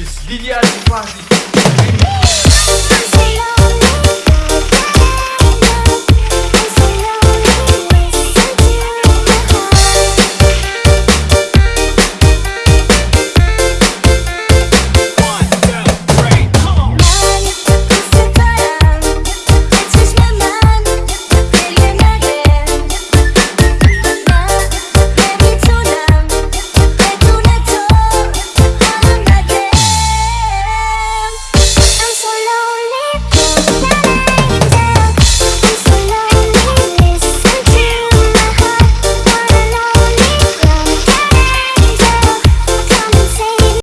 is Lilian